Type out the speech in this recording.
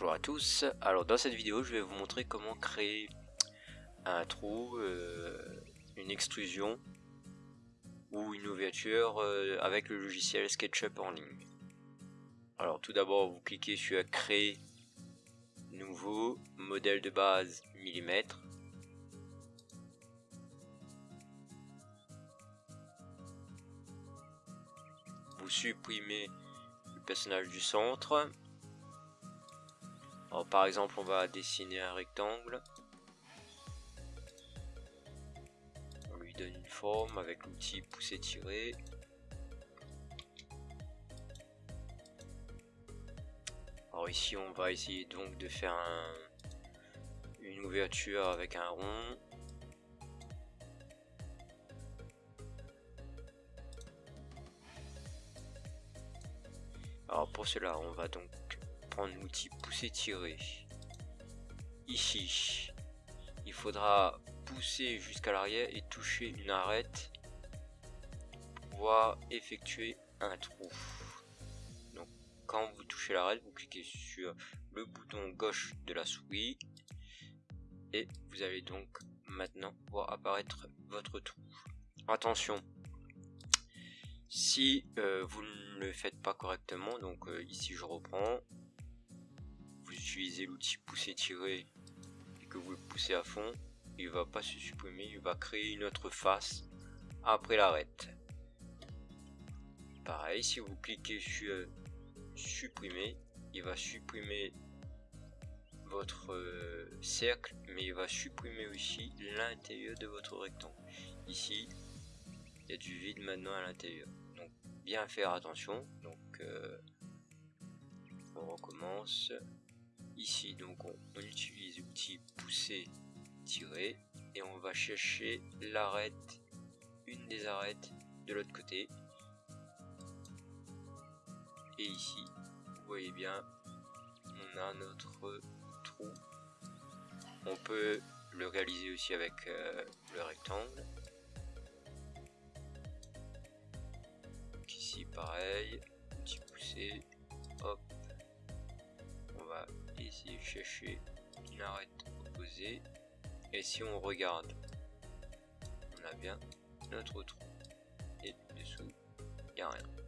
Bonjour à tous, alors dans cette vidéo je vais vous montrer comment créer un trou, euh, une extrusion ou une ouverture euh, avec le logiciel SketchUp en ligne. Alors tout d'abord vous cliquez sur créer nouveau modèle de base millimètre. Vous supprimez le personnage du centre alors, par exemple, on va dessiner un rectangle. On lui donne une forme avec l'outil pousser-tirer. Alors ici, on va essayer donc de faire une ouverture avec un rond. Alors pour cela, on va donc l'outil pousser tirer. Ici il faudra pousser jusqu'à l'arrière et toucher une arête pour pouvoir effectuer un trou. Donc quand vous touchez l'arête vous cliquez sur le bouton gauche de la souris et vous allez donc maintenant voir apparaître votre trou. Attention si euh, vous ne le faites pas correctement donc euh, ici je reprends utilisez l'outil pousser tirer et que vous le poussez à fond, il va pas se supprimer, il va créer une autre face après l'arrête. Pareil, si vous cliquez sur supprimer, il va supprimer votre euh, cercle, mais il va supprimer aussi l'intérieur de votre rectangle. Ici, il y a du vide maintenant à l'intérieur. Donc, bien faire attention. Donc, euh, on recommence. Ici, donc, on, utilise l'outil pousser, tirer, et on va chercher l'arête, une des arêtes de l'autre côté. Et ici, vous voyez bien, on a notre trou. On peut le réaliser aussi avec euh, le rectangle. ici, pareil, petit pousser, hop, va ici chercher une arête opposée et si on regarde on a bien notre trou. Et dessous il n'y a rien